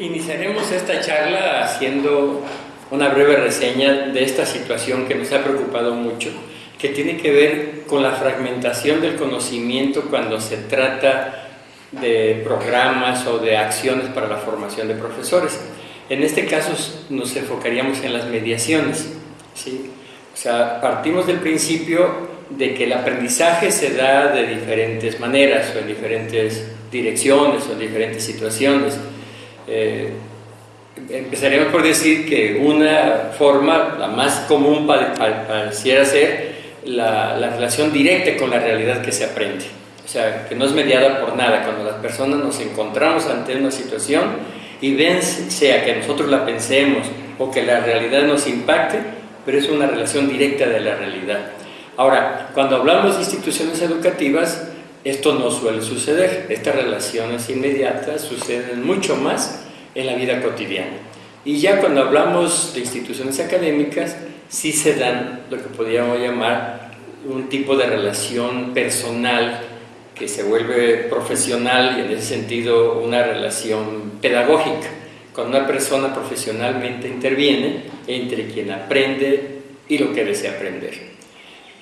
Iniciaremos esta charla haciendo una breve reseña de esta situación que nos ha preocupado mucho, que tiene que ver con la fragmentación del conocimiento cuando se trata de programas o de acciones para la formación de profesores. En este caso nos enfocaríamos en las mediaciones. ¿sí? O sea, partimos del principio de que el aprendizaje se da de diferentes maneras o en diferentes direcciones o en diferentes situaciones. Eh, empezaríamos por decir que una forma, la más común pareciera ser la, la, relación directa con la realidad que se aprende. O sea, que no es mediada por nada. Cuando las personas nos encontramos ante una situación y ven, sea que nosotros la pensemos o que la realidad nos impacte, pero es una relación directa de la realidad. Ahora, cuando hablamos de instituciones educativas, esto no suele suceder. Estas relaciones inmediatas suceden mucho más en la vida cotidiana. Y ya cuando hablamos de instituciones académicas, sí se dan lo que podríamos llamar un tipo de relación personal que se vuelve profesional y en ese sentido una relación pedagógica, cuando una persona profesionalmente interviene entre quien aprende y lo que desea aprender.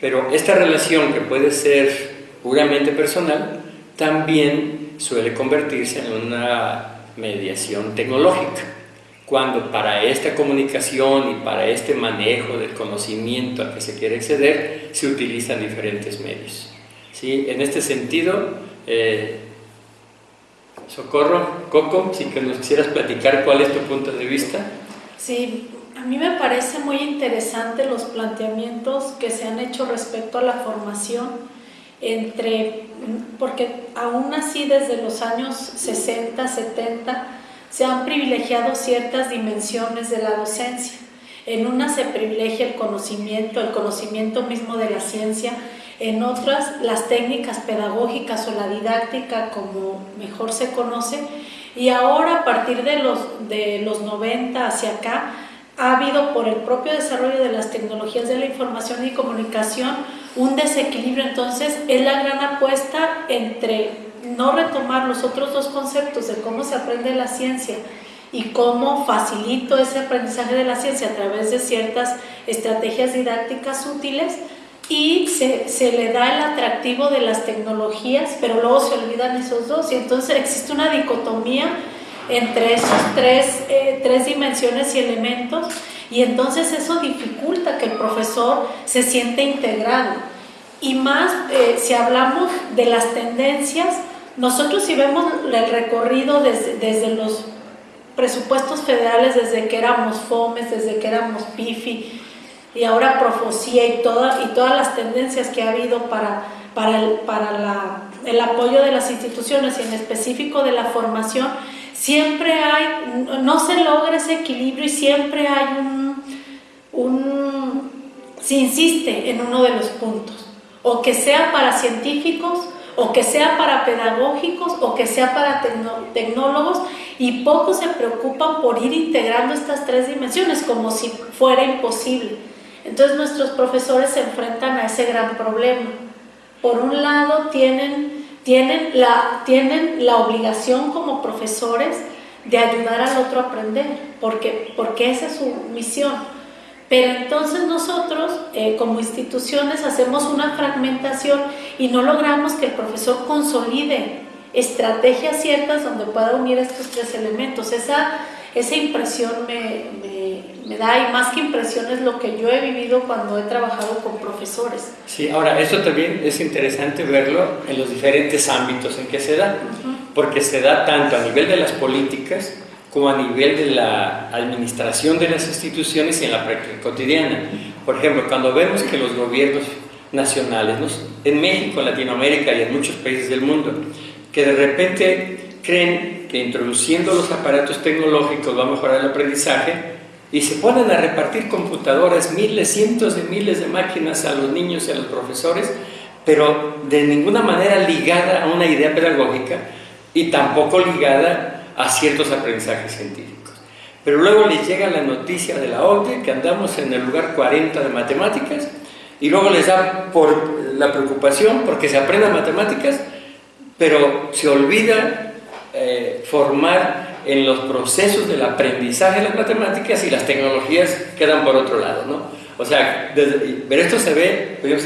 Pero esta relación que puede ser puramente personal también suele convertirse en una mediación tecnológica, cuando para esta comunicación y para este manejo del conocimiento al que se quiere acceder se utilizan diferentes medios. ¿Sí? En este sentido, eh, Socorro, Coco, si que nos quisieras platicar cuál es tu punto de vista. Sí, a mí me parece muy interesante los planteamientos que se han hecho respecto a la formación entre, porque aún así desde los años 60, 70, se han privilegiado ciertas dimensiones de la docencia. En una se privilegia el conocimiento, el conocimiento mismo de la ciencia, en otras las técnicas pedagógicas o la didáctica como mejor se conoce, y ahora a partir de los, de los 90 hacia acá, ha habido por el propio desarrollo de las tecnologías de la información y comunicación un desequilibrio, entonces es la gran apuesta entre no retomar los otros dos conceptos de cómo se aprende la ciencia y cómo facilito ese aprendizaje de la ciencia a través de ciertas estrategias didácticas útiles y se, se, le da el atractivo de las tecnologías, pero luego se olvidan esos dos. Y entonces existe una dicotomía entre esos tres, eh, tres dimensiones y elementos y entonces eso dificulta que el profesor se siente integrado. Y más eh, si hablamos de las tendencias, nosotros si vemos el recorrido desde, desde, los presupuestos federales, desde que éramos FOMES, desde que éramos PIFI y ahora Profocía y, toda, y todas las tendencias que ha habido para, para, el, para la, el apoyo de las instituciones y en específico de la formación, siempre hay, no se logra ese equilibrio y siempre hay un, un, se insiste en uno de los puntos, o que sea para científicos, o que sea para pedagógicos, o que sea para tecnólogos, y pocos se preocupan por ir integrando estas tres dimensiones como si fuera imposible. Entonces nuestros profesores se enfrentan a ese gran problema. Por un lado tienen tienen la, tienen la obligación como profesores de ayudar al otro a aprender, porque, porque esa es su misión. Pero entonces nosotros, eh, como instituciones, hacemos una fragmentación y no logramos que el profesor consolide estrategias ciertas donde pueda unir estos tres elementos. Esa, esa impresión me, me da y más que impresiones lo que yo he vivido cuando he trabajado con profesores. Sí, ahora, esto también es interesante verlo en los diferentes ámbitos en que se da, porque se da tanto a nivel de las políticas como a nivel de la administración de las instituciones y en la práctica cotidiana. Por ejemplo, cuando vemos que los gobiernos nacionales, en México, en Latinoamérica y en muchos países del mundo, que de repente creen que introduciendo los aparatos tecnológicos va a mejorar el aprendizaje, y se ponen a repartir computadoras, miles, cientos de miles de máquinas a los niños y a los profesores, pero de ninguna manera ligada a una idea pedagógica y tampoco ligada a ciertos aprendizajes científicos. Pero luego les llega la noticia de la OCDE que andamos en el lugar 40 de matemáticas y luego les da por la preocupación porque se aprendan matemáticas, pero se olvida eh, formar en los procesos del aprendizaje de las matemáticas y las tecnologías quedan por otro lado, ¿no? O sea, pero esto se ve, pues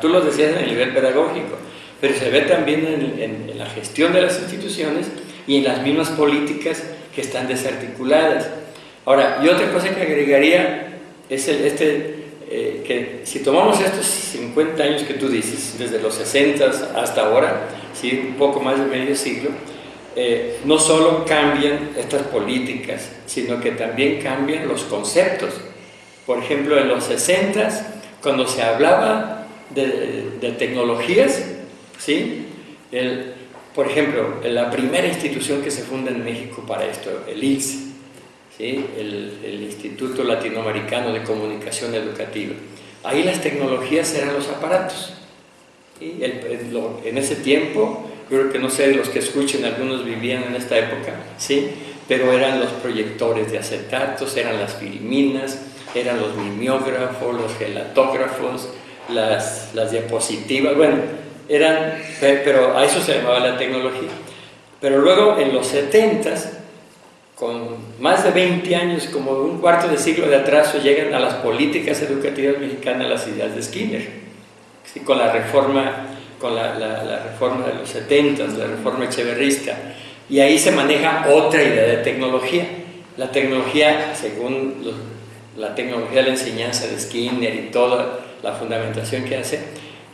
tú lo decías en el nivel pedagógico, pero se ve también en, en, la gestión de las instituciones y en las mismas políticas que están desarticuladas. Ahora, y otra cosa que agregaría es el, este, eh, que si tomamos estos 50 años que tú dices, desde los 60 hasta ahora, ¿sí? un poco más de medio siglo, eh, no solo cambian estas políticas, sino que también cambian los conceptos. Por ejemplo, en los 60, cuando se hablaba de, tecnologías, ¿sí? Por ejemplo, la primera institución que se funda en México para esto, el ILS, ¿sí? el, Instituto Latinoamericano de Comunicación Educativa. Ahí las tecnologías eran los aparatos. y en ese tiempo, creo que no sé, los que escuchen, algunos vivían en esta época, ¿sí? pero eran los proyectores de acetatos, eran las filminas, eran los mimeógrafos, los gelatógrafos, las, las diapositivas, bueno, eran, pero a eso se llamaba la tecnología. Pero luego en los 70s con más de 20 años, como un cuarto de siglo de atraso, llegan a las políticas educativas mexicanas las ideas de Skinner, con la reforma, con la, reforma de los 70, la reforma echeverrista, y ahí se maneja otra idea de tecnología. La tecnología, según la tecnología de la enseñanza de Skinner y toda la fundamentación que hace,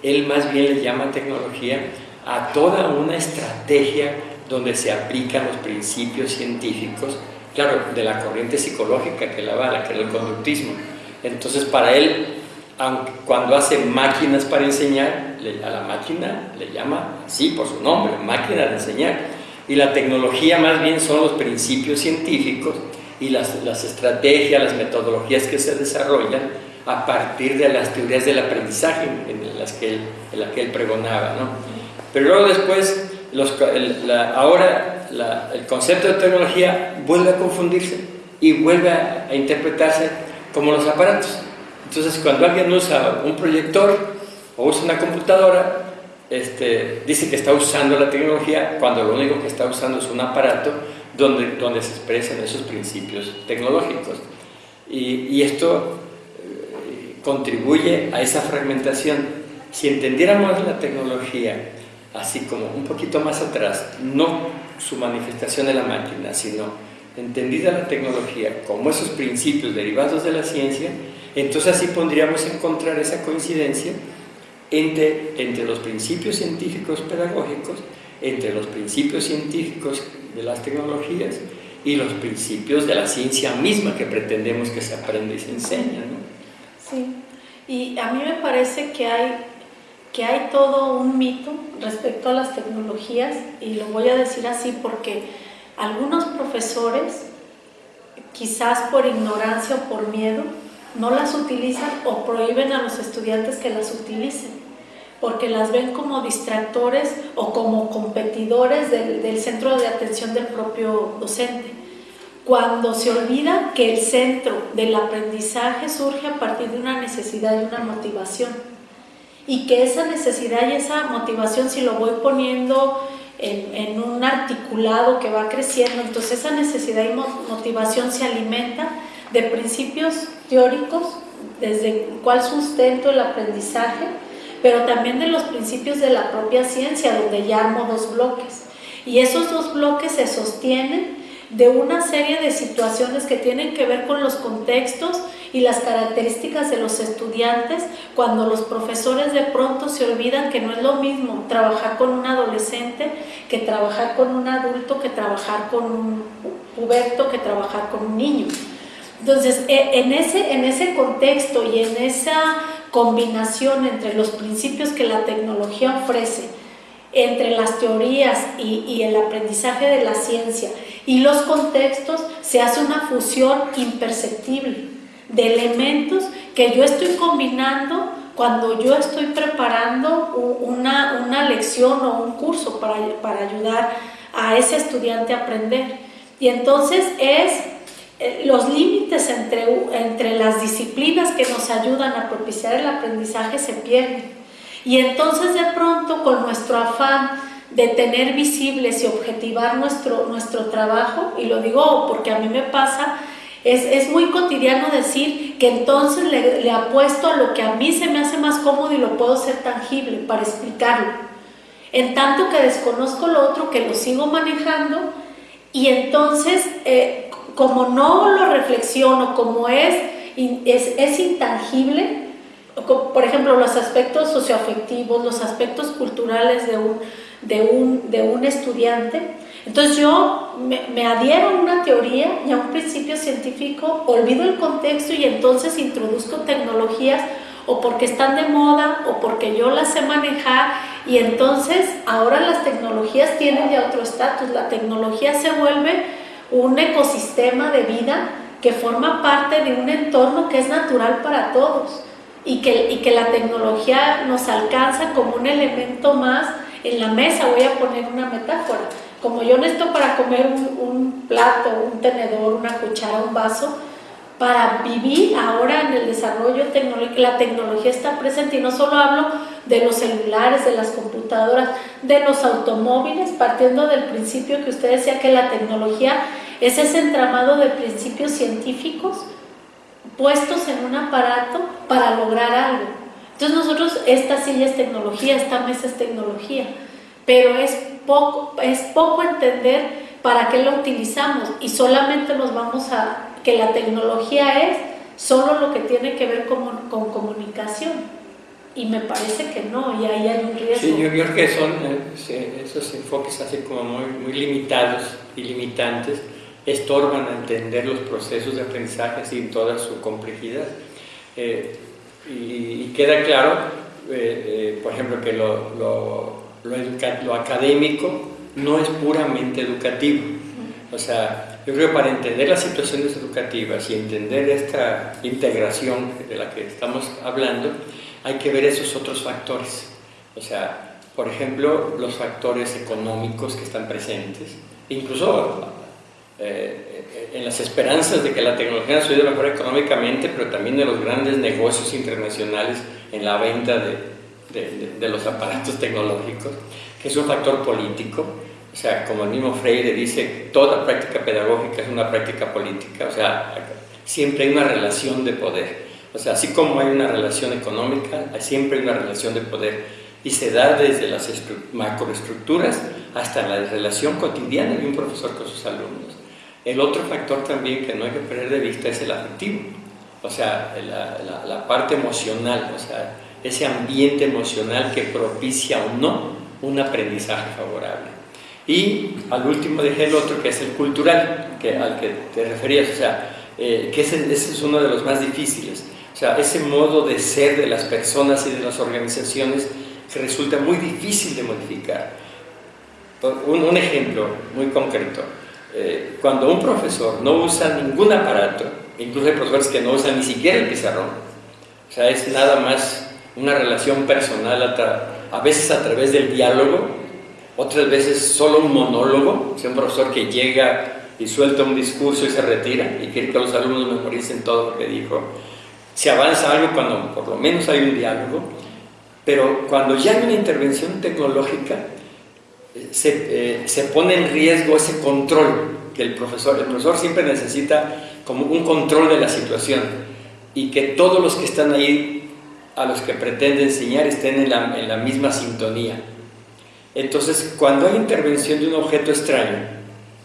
él más bien le llama tecnología a toda una estrategia donde se aplican los principios científicos, claro, de la corriente psicológica que la avala, que es el conductismo. Entonces, para él, cuando hace máquinas para enseñar, a la máquina le llama así por su nombre, máquina de enseñar. Y la tecnología más bien son los principios científicos y las, estrategias, las metodologías que se desarrollan a partir de las teorías del aprendizaje en las que él, en las que él pregonaba. ¿no? Pero luego después ahora el concepto de tecnología vuelve a confundirse y vuelve a, interpretarse como los aparatos. Entonces, cuando alguien usa un proyector o usa una computadora, este, dice que está usando la tecnología cuando lo único que está usando es un aparato donde, donde se expresan esos principios tecnológicos. Y, y esto eh, contribuye a esa fragmentación. Si entendiéramos la tecnología así como un poquito más atrás, no su manifestación en la máquina, sino entendida la tecnología como esos principios derivados de la ciencia, entonces así podríamos encontrar esa coincidencia entre, entre los principios científicos pedagógicos, entre los principios científicos de las tecnologías y los principios de la ciencia misma que pretendemos que se aprenda y se enseña. ¿no? Sí, y a mí me parece que hay que hay todo un mito respecto a las tecnologías y lo voy a decir así porque algunos profesores, quizás por ignorancia o por miedo, no las utilizan o prohíben a los estudiantes que las utilicen porque las ven como distractores o como competidores del, centro de atención del propio docente. Cuando se olvida que el centro del aprendizaje surge a partir de una necesidad y una motivación y que esa necesidad y esa motivación si lo voy poniendo en, un articulado que va creciendo, entonces esa necesidad y motivación se alimenta de principios teóricos, desde cuál sustento el aprendizaje, pero también de los principios de la propia ciencia, donde ya armo dos bloques. Y esos dos bloques se sostienen de una serie de situaciones que tienen que ver con los contextos y las características de los estudiantes cuando los profesores de pronto se olvidan que no es lo mismo trabajar con un adolescente que trabajar con un adulto, que trabajar con un puberto, que trabajar con un niño. Entonces, e, en ese, en ese contexto y en esa combinación entre los principios que la tecnología ofrece, entre las teorías y, y, el aprendizaje de la ciencia y los contextos, se hace una fusión imperceptible de elementos que yo estoy combinando cuando yo estoy preparando una, una lección o un curso para, para, ayudar a ese estudiante a aprender. Y entonces es los límites entre, entre las disciplinas que nos ayudan a propiciar el aprendizaje se pierden. Y entonces de pronto con nuestro afán de tener visibles y objetivar nuestro, nuestro trabajo, y lo digo porque a mí me pasa, es, es muy cotidiano decir que entonces le, le apuesto a lo que a mí se me hace más cómodo y lo puedo ser tangible para explicarlo. En tanto que desconozco lo otro, que lo sigo manejando, y entonces, eh, como no lo reflexiono, como es, es, es intangible, por ejemplo, los aspectos socioafectivos, los aspectos culturales de un, de un, de un estudiante. Entonces yo me, me, adhiero a una teoría y a un principio científico, olvido el contexto y entonces introduzco tecnologías o porque están de moda o porque yo las sé manejar y entonces ahora las tecnologías tienen ya otro estatus. La tecnología se vuelve un ecosistema de vida que forma parte de un entorno que es natural para todos y que, y que la tecnología nos alcanza como un elemento más en la mesa, voy a poner una metáfora, como yo necesito para comer un, plato, un tenedor, una cuchara, un vaso, para vivir ahora en el desarrollo tecnológico, la tecnología está presente y no solo hablo de los celulares, de las computadoras, de los automóviles, partiendo del principio que usted decía que la tecnología es ese entramado de principios científicos puestos en un aparato para lograr algo. Entonces nosotros, esta silla es tecnología, esta mesa es tecnología, pero es poco, es poco entender para qué lo utilizamos y solamente nos vamos a que la tecnología es solo lo que tiene que ver con, con comunicación. Y me parece que no, y ahí hay un riesgo. Sí, yo creo que son eh, esos enfoques así como muy, muy limitados y limitantes estorban a entender los procesos de aprendizaje sin toda su complejidad. Eh, y, queda claro, eh, por ejemplo, que lo, lo, lo, académico no es puramente educativo. O sea, yo creo que para entender las situaciones educativas y entender esta integración de la que estamos hablando, hay que ver esos otros factores. O sea, por ejemplo, los factores económicos que están presentes, incluso eh, en las esperanzas de que la tecnología nos ayude mejor económicamente, pero también de los grandes negocios internacionales en la venta de, de, los aparatos tecnológicos, que es un factor político. O sea, como el mismo Freire dice, toda práctica pedagógica es una práctica política. O sea, siempre hay una relación de poder. O sea, así como hay una relación económica, siempre hay una relación de poder. Y se da desde las macroestructuras hasta la relación cotidiana de un profesor con sus alumnos. El otro factor también que no hay que perder de vista es el afectivo, o sea, la, la, parte emocional, o sea, ese ambiente emocional que propicia o no un aprendizaje favorable. Y al último dejé el otro que es el cultural, que, al que te referías, o sea, eh, que ese, ese, es uno de los más difíciles. O sea, ese modo de ser de las personas y de las organizaciones que resulta muy difícil de modificar. Un, un ejemplo muy concreto. Eh, cuando un profesor no usa ningún aparato, incluso hay profesores que no usan ni siquiera el pizarrón, o sea, es nada más una relación personal, a, a veces a través del diálogo, otras veces solo un monólogo, sea, un profesor que llega y suelta un discurso y se retira y quiere que los alumnos memoricen todo lo que dijo. Se avanza algo cuando por lo menos hay un diálogo, pero cuando ya hay una intervención tecnológica, se, eh, se, pone en riesgo ese control que el profesor, el profesor siempre necesita como un control de la situación y que todos los que están ahí a los que pretende enseñar estén en la, en la misma sintonía. Entonces, cuando hay intervención de un objeto extraño,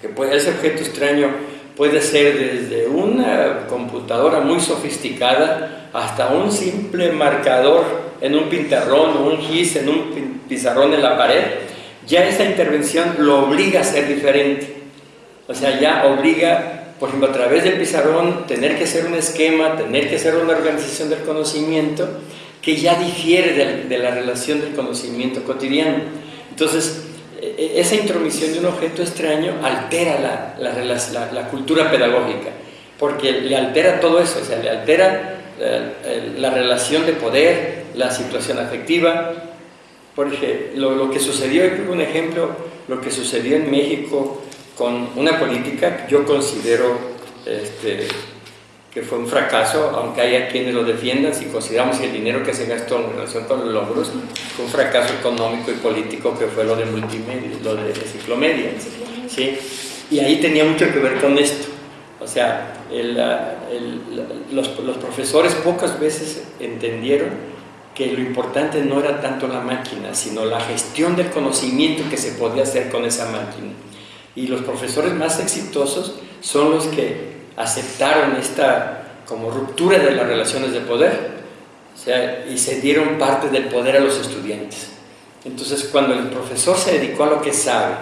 que puede, ese objeto extraño puede ser desde una computadora muy sofisticada hasta un simple marcador en un pintarrón o un gis en un pizarrón en la pared, ya esa intervención lo obliga a ser diferente. O sea, ya obliga, por ejemplo, a través del pizarrón, tener que hacer un esquema, tener que hacer una organización del conocimiento que ya difiere de, la relación del conocimiento cotidiano. Entonces, e, e, esa intromisión de un objeto extraño altera la, cultura pedagógica, porque le altera todo eso, o sea, le altera eh, la relación de poder, la situación afectiva, porque lo, lo que sucedió, un ejemplo, lo que sucedió en México con una política yo considero este, que fue un fracaso, aunque haya quienes lo defiendan, si consideramos el dinero que se gastó en relación con los logros, fue un fracaso económico y político que fue lo de multimedia, lo de ciclomedia. ¿sí? Y ahí tenía mucho que ver con esto. O sea, los, los profesores pocas veces entendieron que lo importante no era tanto la máquina, sino la gestión del conocimiento que se podía hacer con esa máquina. Y los profesores más exitosos son los que aceptaron esta como ruptura de las relaciones de poder o sea, y se dieron parte del poder a los estudiantes. Entonces, cuando el profesor se dedicó a lo que sabe,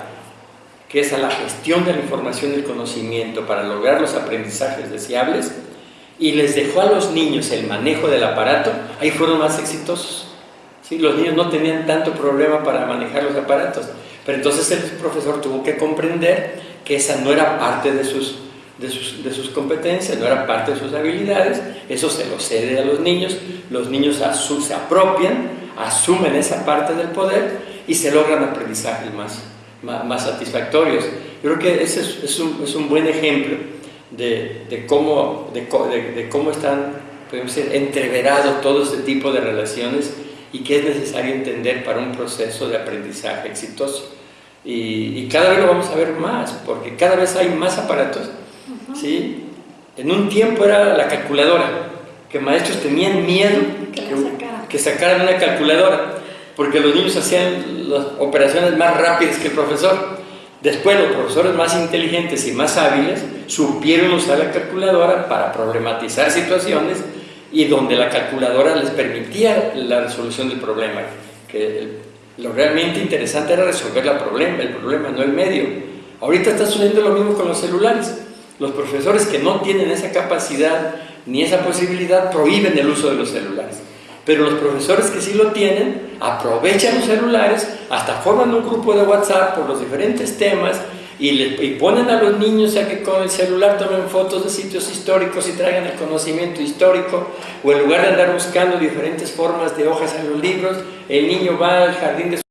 que es a la gestión de la información y el conocimiento para lograr los aprendizajes deseables, y les dejó a los niños el manejo del aparato, ahí fueron más exitosos. ¿Sí? Los niños no tenían tanto problema para manejar los aparatos, pero entonces el profesor tuvo que comprender que esa no era parte de sus de sus, competencias, no era parte de sus habilidades, eso se lo cede a los niños, los niños se apropian, asumen esa parte del poder y se logran aprendizajes más, más, satisfactorios. Yo creo que ese es, un, buen ejemplo de, cómo, de, cómo están podemos decir, entreverado todo este tipo de relaciones y que es necesario entender para un proceso de aprendizaje exitoso. Y, cada vez lo vamos a ver más, porque cada vez hay más aparatos ¿sí? En un tiempo era la calculadora, que maestros tenían miedo que, sacaran una calculadora, porque los niños hacían las operaciones más rápidas que el profesor. Después los profesores más inteligentes y más hábiles supieron usar la calculadora para problematizar situaciones y donde la calculadora les permitía la resolución del problema. Que lo realmente interesante era resolver el problema, el problema, no el medio. Ahorita está sucediendo lo mismo con los celulares. Los profesores que no tienen esa capacidad ni esa posibilidad prohíben el uso de los celulares. Pero los profesores que sí lo tienen aprovechan los celulares, hasta forman un grupo de WhatsApp por los diferentes temas y, le, ponen a los niños a que con el celular tomen fotos de sitios históricos y traigan el conocimiento histórico, o en lugar de andar buscando diferentes formas de hojas en los libros, el niño va al jardín de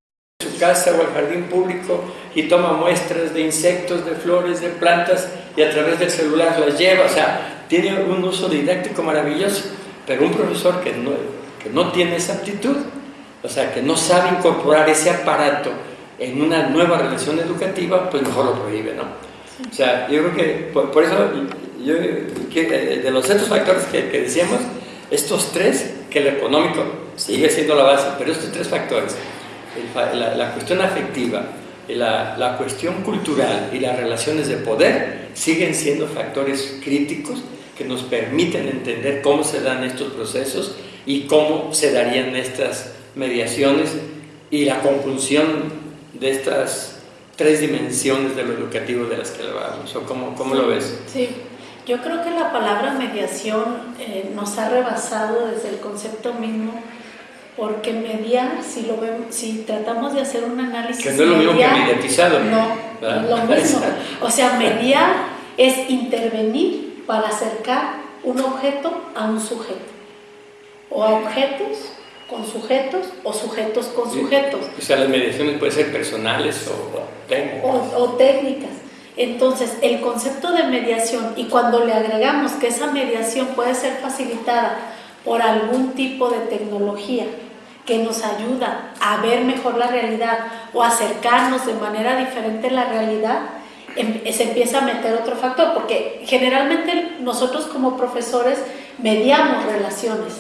casa o al jardín público y toma muestras de insectos, de flores, de plantas y a través del celular las lleva, o sea, tiene un uso didáctico maravilloso, pero un profesor que no, que no tiene esa aptitud, o sea, que no sabe incorporar ese aparato en una nueva relación educativa, pues mejor lo prohíbe, ¿no? O sea, yo creo que por, eso, yo, que, de los otros factores que, decíamos, estos tres, que el económico sigue siendo la base, pero estos tres factores, la, la cuestión afectiva, la, la, cuestión cultural y las relaciones de poder siguen siendo factores críticos que nos permiten entender cómo se dan estos procesos y cómo se darían estas mediaciones y la conclusión de estas tres dimensiones de lo educativo de las que hablábamos. ¿O cómo, cómo lo ves? Sí, yo creo que la palabra mediación eh, nos ha rebasado desde el concepto mismo porque mediar, si lo vemos, si tratamos de hacer un análisis. Que no es lo mismo que mediatizado. No, es lo mismo. O sea, mediar es intervenir para acercar un objeto a un sujeto. O a objetos con sujetos o sujetos con sujetos. O sea, las mediaciones pueden ser personales o técnicas. O, o técnicas. Entonces, el concepto de mediación, y cuando le agregamos que esa mediación puede ser facilitada por algún tipo de tecnología que nos ayuda a ver mejor la realidad o acercarnos de manera diferente a la realidad, em, se empieza a meter otro factor, porque generalmente nosotros como profesores mediamos relaciones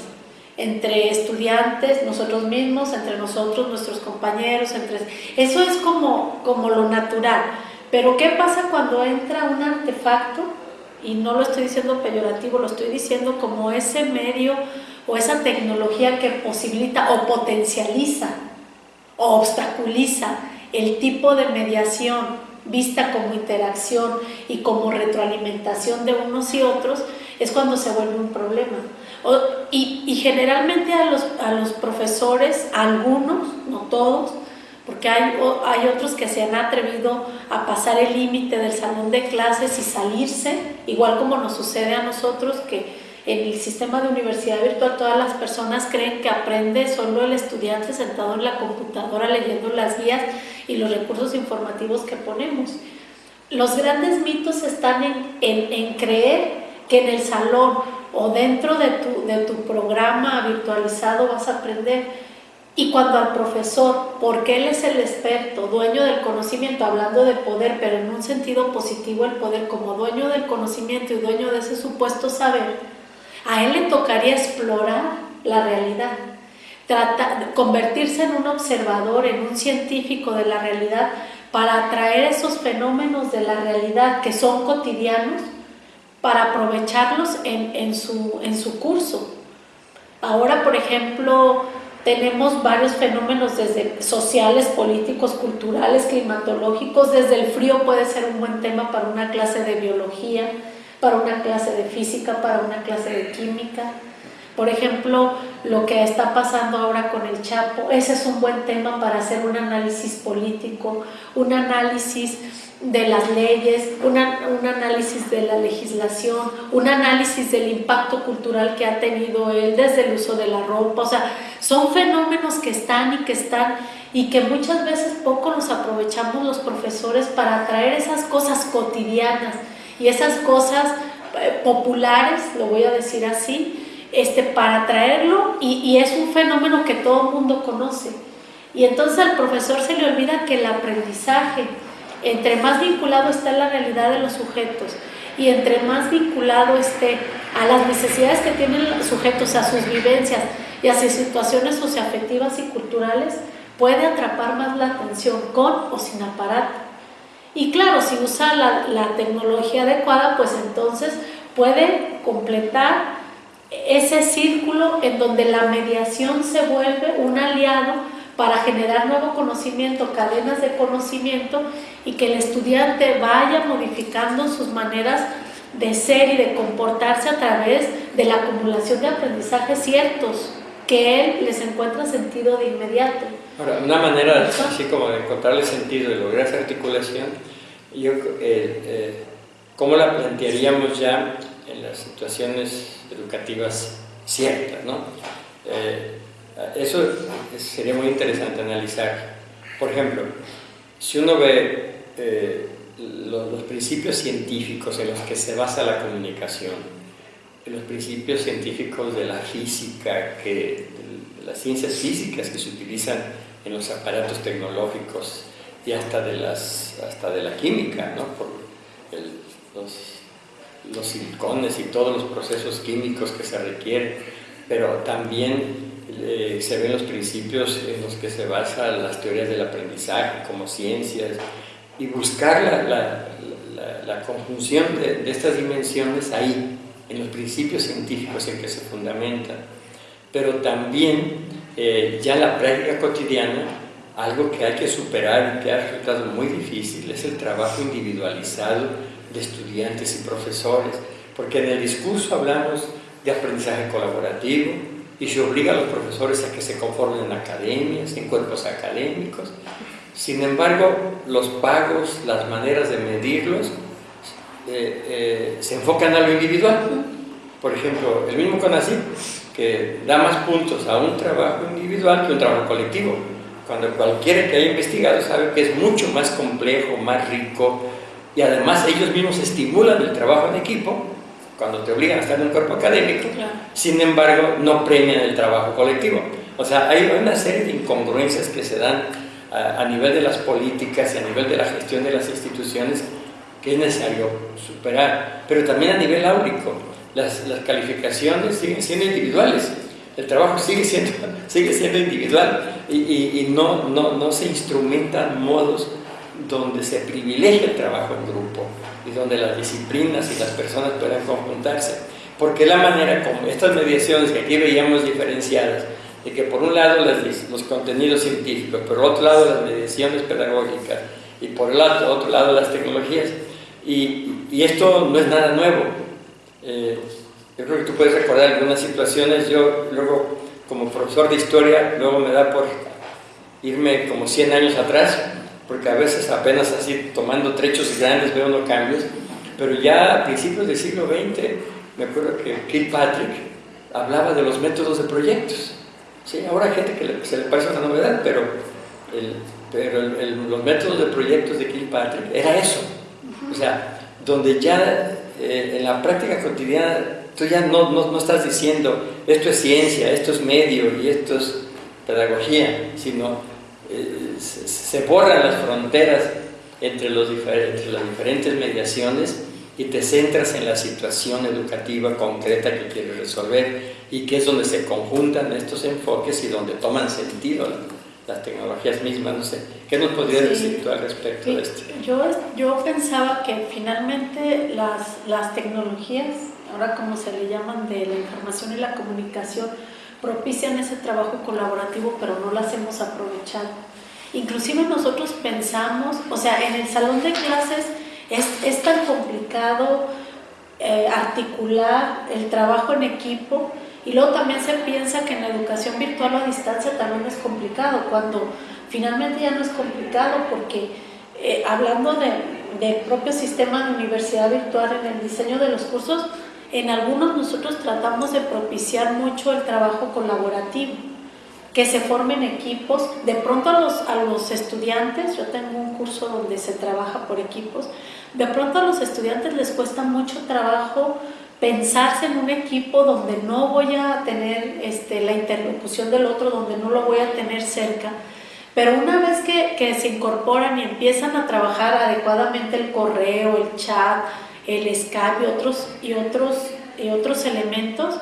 entre estudiantes, nosotros mismos, entre nosotros, nuestros compañeros, entre eso es como, como lo natural. Pero ¿qué pasa cuando entra un artefacto y no lo estoy diciendo peyorativo, lo estoy diciendo como ese medio o esa tecnología que posibilita o potencializa o obstaculiza el tipo de mediación vista como interacción y como retroalimentación de unos y otros, es cuando se vuelve un problema. y, generalmente a los, a los profesores, algunos, no todos, porque hay, hay otros que se han atrevido a pasar el límite del salón de clases y salirse, igual como nos sucede a nosotros que en el sistema de universidad virtual todas las personas creen que aprende solo el estudiante sentado en la computadora leyendo las guías y los recursos informativos que ponemos. Los grandes mitos están en, en, en creer que en el salón o dentro de tu, de tu programa virtualizado vas a aprender. Y cuando al profesor, porque él es el experto, dueño del conocimiento, hablando de poder, pero en un sentido positivo el poder como dueño del conocimiento y dueño de ese supuesto saber, a él le tocaría explorar la realidad, convertirse en un observador, en un científico de la realidad, para atraer esos fenómenos de la realidad que son cotidianos, para aprovecharlos en su curso. Ahora, por ejemplo, tenemos varios fenómenos desde sociales, políticos, culturales, climatológicos. Desde el frío puede ser un buen tema para una clase de biología, para una clase de física, para una clase de química. Por ejemplo, lo que está pasando ahora con el Chapo, ese es un buen tema para hacer un análisis político, un análisis de las leyes, un análisis de la legislación, un análisis del impacto cultural que ha tenido él desde el uso de la ropa. O sea, son fenómenos que están y que están y que muchas veces poco nos aprovechamos los profesores para traer esas cosas cotidianas y esas cosas eh, populares, lo voy a decir así, este, para traerlo y, y es un fenómeno que todo el mundo conoce. Y entonces al profesor se le olvida que el aprendizaje, entre más vinculado está la realidad de los sujetos y entre más vinculado esté a las necesidades que tienen los sujetos, a sus vivencias y a sus situaciones socioafectivas y culturales, puede atrapar más la atención con o sin aparato. Y claro, si usa la, la tecnología adecuada, pues entonces puede completar ese círculo en donde la mediación se vuelve un aliado para generar nuevo conocimiento, cadenas de conocimiento y que el estudiante vaya modificando sus maneras de ser y de comportarse a través de la acumulación de aprendizajes ciertos que él les encuentra sentido de inmediato. Ahora, una manera así como de encontrarle sentido y lograr esa articulación, yo, eh, eh, ¿cómo la plantearíamos ya en las situaciones educativas ciertas? ¿no? Eh, eso sería muy interesante analizar. Por ejemplo, si uno ve eh, los, principios científicos en los que se basa la comunicación, los principios científicos de la física, que, de las ciencias físicas que se utilizan en los aparatos tecnológicos y hasta de, las, hasta de la química, ¿no? por los, los silicones y todos los procesos químicos que se requieren, pero también eh, se ven los principios en los que se basan las teorías del aprendizaje como ciencias y buscar la, la, la, conjunción de, estas dimensiones ahí, en los principios científicos en que se fundamentan. Pero también eh, ya la práctica cotidiana, algo que hay que superar y que ha resultado muy difícil, es el trabajo individualizado de estudiantes y profesores, porque en el discurso hablamos de aprendizaje colaborativo, y se obliga a los profesores a que se conformen en academias, en cuerpos académicos. Sin embargo, los pagos, las maneras de medirlos, eh, eh, se enfocan a lo individual. Por ejemplo, el mismo CONACYT, que da más puntos a un trabajo individual que un trabajo colectivo, cuando cualquiera que haya investigado sabe que es mucho más complejo, más rico, y además ellos mismos estimulan el trabajo en equipo cuando te obligan a estar en un cuerpo académico, sin embargo no premian el trabajo colectivo. O sea, hay una serie de incongruencias que se dan a, nivel de las políticas y a nivel de la gestión de las instituciones que es necesario superar, pero también a nivel áurico. Las, las calificaciones siguen siendo individuales, el trabajo sigue siendo, sigue siendo individual y, y, y no, no, no se instrumentan modos donde se privilegia el trabajo en grupo y donde las disciplinas y las personas puedan conjuntarse. Porque la manera como estas mediaciones que aquí veíamos diferenciadas, de que por un lado los contenidos científicos, por otro lado las mediaciones pedagógicas y por el otro, otro lado las tecnologías. Y, y esto no es nada nuevo. Eh, yo creo que tú puedes recordar algunas situaciones, yo luego como profesor de historia, luego me da por irme como 100 años atrás porque a veces apenas así tomando trechos grandes veo unos cambios, pero ya a principios del siglo XX me acuerdo que Kilpatrick hablaba de los métodos de proyectos. Sí, ahora hay gente que se le parece una novedad, pero, pero los métodos de proyectos de Kilpatrick era eso. O sea, donde ya eh, en la práctica cotidiana tú ya no, no, estás diciendo esto es ciencia, esto es medio y esto es pedagogía, sino eh, se, borran las fronteras entre, los entre las diferentes mediaciones y te centras en la situación educativa concreta que quieres resolver y que es donde se conjuntan estos enfoques y donde toman sentido las tecnologías mismas. No sé, ¿qué nos podrías decir tú al respecto de esto? Yo, yo pensaba que finalmente las, las tecnologías, ahora como se le llaman de la información y la comunicación, propician ese trabajo colaborativo, pero no las hemos aprovechado. Inclusive nosotros pensamos, o sea, en el salón de clases es, es tan complicado eh, articular el trabajo en equipo y luego también se piensa que en la educación virtual a distancia también es complicado, cuando finalmente ya no es complicado porque eh, hablando del propio sistema de universidad virtual en el diseño de los cursos, en algunos nosotros tratamos de propiciar mucho el trabajo colaborativo, que se formen equipos. De pronto a los, a los estudiantes, yo tengo un curso donde se trabaja por equipos, de pronto a los estudiantes les cuesta mucho trabajo pensarse en un equipo donde no voy a tener este, la interlocución del otro, donde no lo voy a tener cerca. Pero una vez que, que, se incorporan y empiezan a trabajar adecuadamente el correo, el chat, el y otros, y otros, y otros elementos,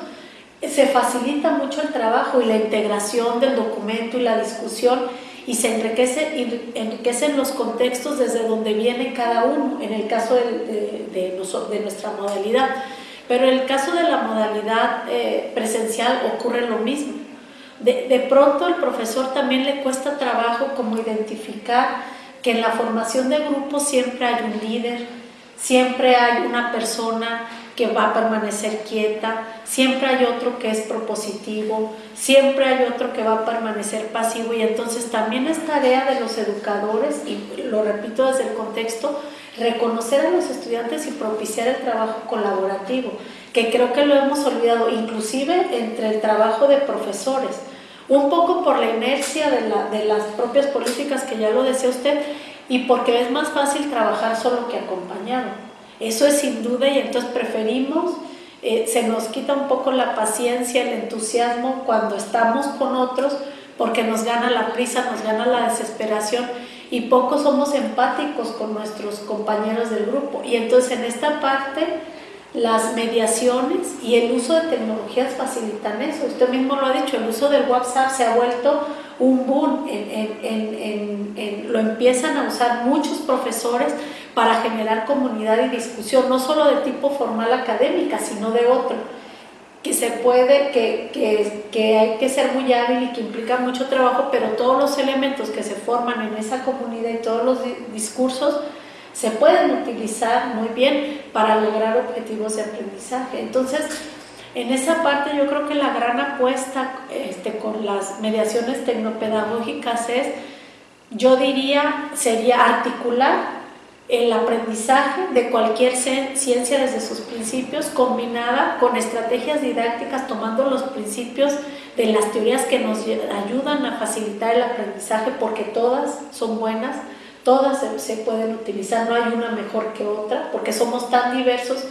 se facilita mucho el trabajo y la integración del documento y la discusión y se enriquece, enriquecen los contextos desde donde viene cada uno, en el caso de, de, nuestra modalidad. Pero en el caso de la modalidad eh, presencial ocurre lo mismo. De, pronto al profesor también le cuesta trabajo como identificar que en la formación de grupo siempre hay un líder, siempre hay una persona que va a permanecer quieta, siempre hay otro que es propositivo, siempre hay otro que va a permanecer pasivo y entonces también es tarea de los educadores, y lo repito desde el contexto, reconocer a los estudiantes y propiciar el trabajo colaborativo, que creo que lo hemos olvidado, inclusive entre el trabajo de profesores, un poco por la inercia de, la, de las propias políticas que ya lo decía usted, y porque es más fácil trabajar solo que acompañado. Eso es sin duda y entonces preferimos, eh, se nos quita un poco la paciencia, el entusiasmo cuando estamos con otros porque nos gana la prisa, nos gana la desesperación y poco somos empáticos con nuestros compañeros del grupo. Y entonces en esta parte las mediaciones y el uso de tecnologías facilitan eso. Usted mismo lo ha dicho, el uso del WhatsApp se ha vuelto un boom, lo empiezan a usar muchos profesores para generar comunidad y discusión, no solo de tipo formal académica, sino de otro que se puede, que, que, que, hay que ser muy hábil y que implica mucho trabajo, pero todos los elementos que se forman en esa comunidad y todos los discursos se pueden utilizar muy bien para lograr objetivos de aprendizaje. Entonces, en esa parte yo creo que la gran apuesta este, con las mediaciones tecnopedagógicas es, yo diría, sería articular el aprendizaje de cualquier ciencia desde sus principios, combinada con estrategias didácticas, tomando los principios de las teorías que nos ayudan a facilitar el aprendizaje, porque todas son buenas, todas se, pueden utilizar, no hay una mejor que otra, porque somos tan diversos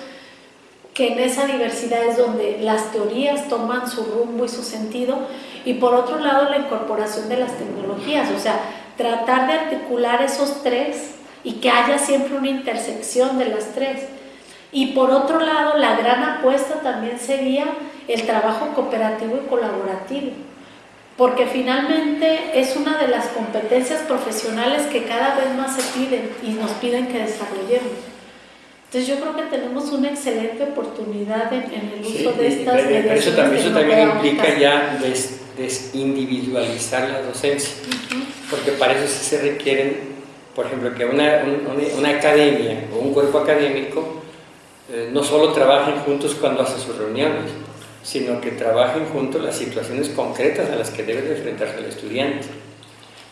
que en esa diversidad es donde las teorías toman su rumbo y su sentido, y por otro lado la incorporación de las tecnologías, o sea, tratar de articular esos tres y que haya siempre una intersección de las tres. Y por otro lado, la gran apuesta también sería el trabajo cooperativo y colaborativo, porque finalmente es una de las competencias profesionales que cada vez más se piden y nos piden que desarrollemos. Entonces yo creo que tenemos una excelente oportunidad en, el uso de estas pero eso también, eso también implica ya desindividualizar la docencia, porque para eso sí se requieren por ejemplo, que una, una, academia o un cuerpo académico eh, no solo trabajen juntos cuando hacen sus reuniones, sino que trabajen juntos las situaciones concretas a las que debe enfrentarse el estudiante.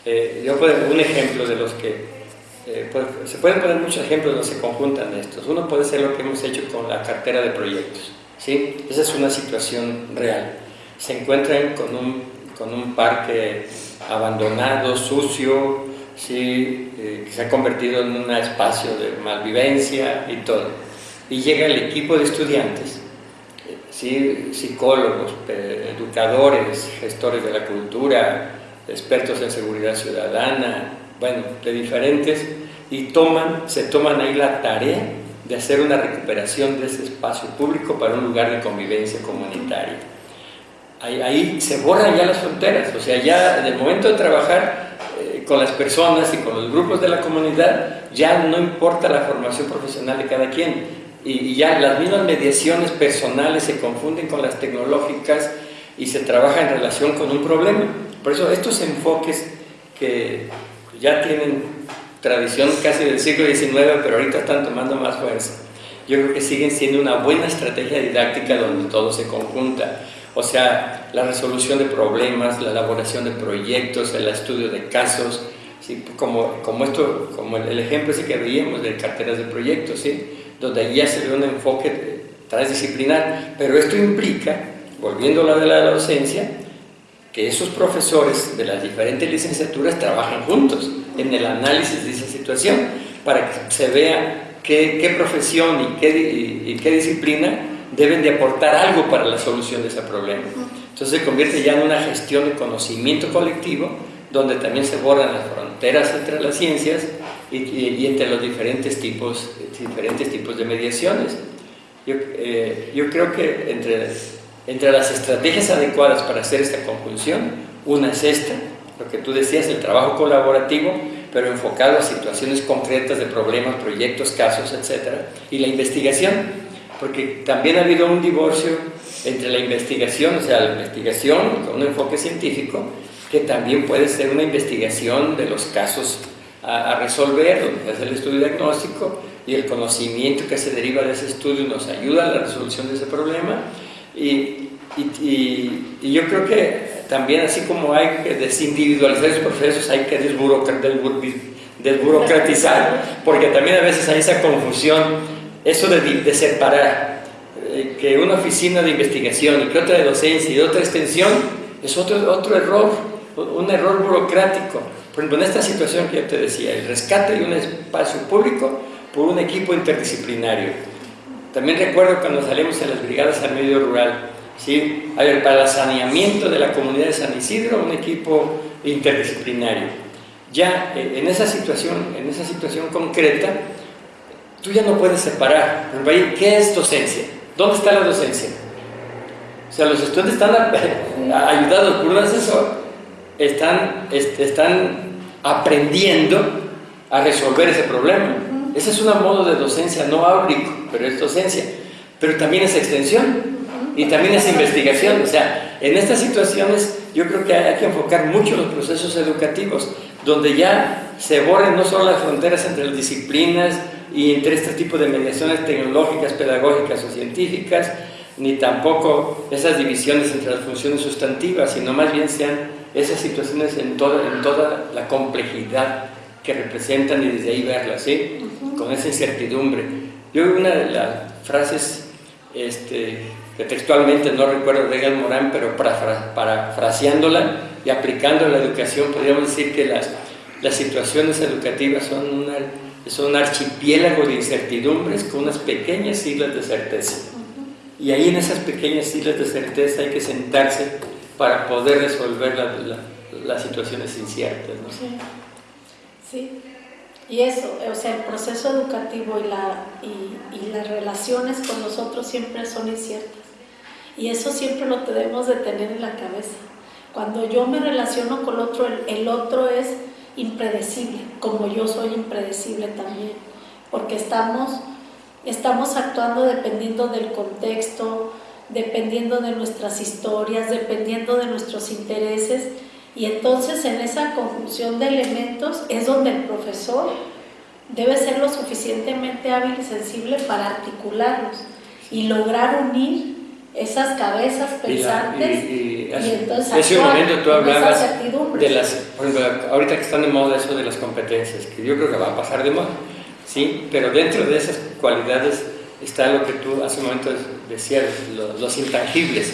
Eh, yo puedo un ejemplo de los que... Eh, se pueden poner muchos ejemplos donde se conjuntan estos. Uno puede ser lo que hemos hecho con la cartera de proyectos. ¿sí? Esa es una situación real. Se encuentran con un, con un parque abandonado, sucio, ¿sí? Eh, que se ha convertido en un espacio de malvivencia y todo. y llega el equipo de estudiantes, ¿sí? psicólogos, educadores, gestores de la cultura, expertos en seguridad ciudadana, bueno, de diferentes, y toman, se toman ahí la tarea de hacer una recuperación de ese espacio público para un lugar de convivencia comunitaria. Ahí, se borran ya las fronteras, o sea, ya en el momento de trabajar eh, con las personas y con los grupos de la comunidad, ya no importa la formación profesional de cada quien, y, ya las mismas mediaciones personales se confunden con las tecnológicas y se trabaja en relación con un problema. Por eso estos enfoques que ya tienen tradición casi del siglo XIX, pero ahorita están tomando más fuerza. Yo creo que siguen siendo una buena estrategia didáctica donde todo se conjunta. O sea, la resolución de problemas, la elaboración de proyectos, el estudio de casos, como, como, esto, como el, ejemplo ese que veíamos de carteras de proyectos, ¿sí? Donde ya se ve un enfoque transdisciplinar, pero esto implica, volviendo a la de la docencia, que esos profesores de las diferentes licenciaturas trabajan juntos en el análisis de esa situación para que se vea qué, qué profesión y qué, y, qué, disciplina deben de aportar algo para la solución de ese problema. Entonces se convierte ya en una gestión de conocimiento colectivo donde también se borran las fronteras entre las ciencias y, y, entre los diferentes tipos, diferentes tipos de mediaciones. Yo, eh, yo creo que entre entre las estrategias adecuadas para hacer esta conjunción, una es esta, lo que tú decías, el trabajo colaborativo, pero enfocado a situaciones concretas de problemas, proyectos, casos, etc. Y la investigación, porque también ha habido un divorcio entre la investigación, o sea, la investigación con un enfoque científico, que también puede ser una investigación de los casos a, resolver, donde hace el estudio diagnóstico y el conocimiento que se deriva de ese estudio nos ayuda a la resolución de ese problema, y, y, yo creo que también así como hay que desindividualizar esos procesos, hay que desburocratizar, porque también a veces hay esa confusión, eso de, de separar, eh, que una oficina de investigación y que otra de docencia y otra extensión, es otro, otro error, un error burocrático. Por ejemplo, en esta situación que yo te decía, el rescate de un espacio público por un equipo interdisciplinario también recuerdo cuando salimos en las brigadas al medio rural, ¿sí? A ver, para el saneamiento de la comunidad de San Isidro, un equipo interdisciplinario. Ya eh, en esa situación, en esa situación concreta, tú ya no puedes separar. ¿Qué es docencia? ¿Dónde está la docencia? O sea, los estudiantes están ayudados por un asesor, están, están aprendiendo a resolver ese problema. Ese es un modo de docencia no áurico, pero es docencia. Pero también es extensión y también es investigación. O sea, en estas situaciones yo creo que hay que enfocar mucho los procesos educativos, donde ya se borren no solo las fronteras entre las disciplinas y entre este tipo de mediaciones tecnológicas, pedagógicas o científicas, ni tampoco esas divisiones entre las funciones sustantivas, sino más bien sean esas situaciones en toda, en toda la complejidad que representan y desde ahí verlas, ¿sí? Con esa incertidumbre. Yo una de las frases este, que textualmente no recuerdo de Egan Morán, pero parafraseándola y aplicando la educación, podríamos decir que las, las situaciones educativas son, son un archipiélago de incertidumbres con unas pequeñas islas de certeza. Y ahí en esas pequeñas islas de certeza hay que sentarse para poder resolver las situaciones inciertas. ¿no? Sí, y eso, o sea, el proceso educativo y, la, y, las relaciones con nosotros siempre son inciertas. Y eso siempre lo debemos de tener en la cabeza. Cuando yo me relaciono con el otro, el, otro es impredecible, como yo soy impredecible también, porque estamos, estamos actuando dependiendo del contexto, dependiendo de nuestras historias, dependiendo de nuestros intereses, y entonces en esa conjunción de elementos es donde el profesor debe ser lo suficientemente hábil y sensible para articularlos y lograr unir esas cabezas pensantes y, entonces ese momento tú hablabas de las por ejemplo, ahorita que están de moda eso de las competencias que yo creo que va a pasar de moda sí pero dentro de esas cualidades está lo que tú hace un momento decías los, intangibles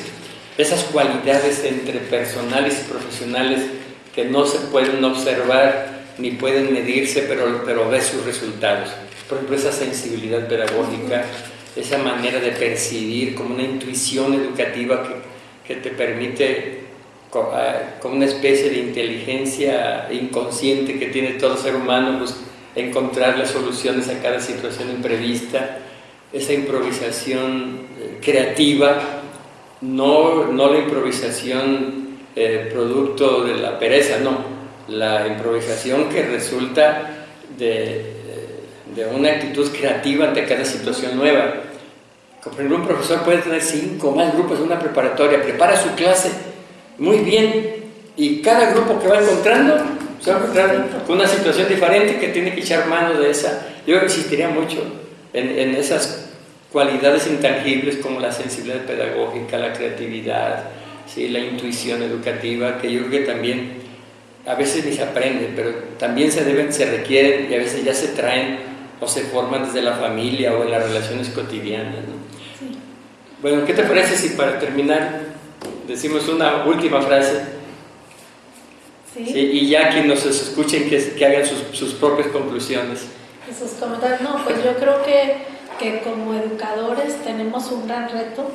esas cualidades entre personales y profesionales que no se pueden observar ni pueden medirse, pero, pero ves sus resultados. Por ejemplo, esa sensibilidad pedagógica, esa manera de percibir, como una intuición educativa que, que te permite, ah, como una especie de inteligencia inconsciente que tiene todo ser humano, pues, encontrar las soluciones a cada situación imprevista, esa improvisación eh, creativa, no, no la improvisación eh, producto de la pereza, no, la improvisación que resulta de, de una actitud creativa ante cada situación nueva. Por ejemplo, un profesor puede tener cinco más grupos en una preparatoria, prepara su clase muy bien y cada grupo que va encontrando se va a encontrar con una situación diferente que tiene que echar mano de esa. Yo insistiría mucho en, en esas cualidades intangibles como la sensibilidad pedagógica, la creatividad, ¿sí? la intuición educativa, que yo creo que también a veces ni se aprende, pero también se deben, se requieren y a veces ya se traen o se forman desde la familia o en las relaciones cotidianas. Bueno, ¿qué te parece si para terminar decimos una última frase? Sí. y ya quienes nos escuchen que, que hagan sus, sus, propias conclusiones. Sus comentarios. No, pues yo creo que, que como educadores tenemos un gran reto.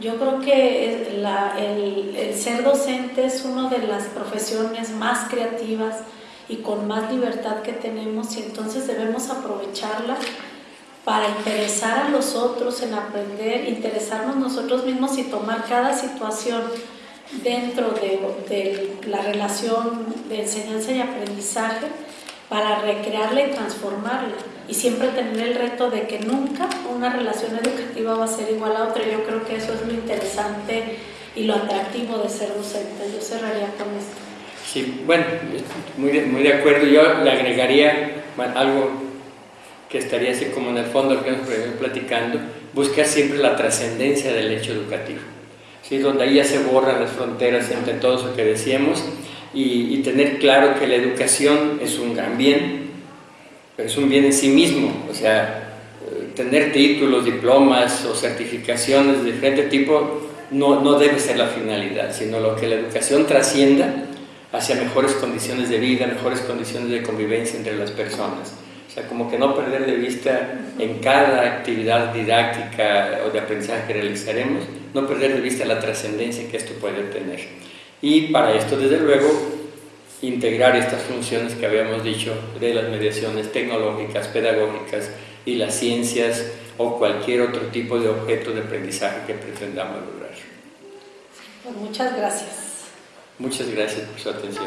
Yo creo que el ser docente es una de las profesiones más creativas, y con más libertad que tenemos y entonces debemos aprovecharla para interesar a los otros en aprender, interesarnos nosotros mismos y tomar cada situación dentro de, de la relación de enseñanza y aprendizaje para recrearla y transformarla y siempre tener el reto de que nunca una relación educativa va a ser igual a otra. Yo creo que eso es lo interesante y lo atractivo de ser docente. Yo cerraría con esto. Sí, bueno, muy de, muy de acuerdo. Yo le agregaría algo que estaría así como en el fondo que nos platicando, buscar siempre la trascendencia del hecho educativo, ¿sí? donde ahí ya se borran las fronteras entre todo eso que decíamos y, y, tener claro que la educación es un gran bien, pero es un bien en sí mismo, o sea, tener títulos, diplomas o certificaciones de diferente tipo no, no debe ser la finalidad, sino lo que la educación trascienda hacia mejores condiciones de vida, mejores condiciones de convivencia entre las personas. O sea, como que no perder de vista en cada actividad didáctica o de aprendizaje que realizaremos, no perder de vista la trascendencia que esto puede tener. Y para esto, desde luego, integrar estas funciones que habíamos dicho de las mediaciones tecnológicas, pedagógicas y las ciencias o cualquier otro tipo de objeto de aprendizaje que pretendamos lograr. Pues muchas gracias. Muchas gracias por su atención.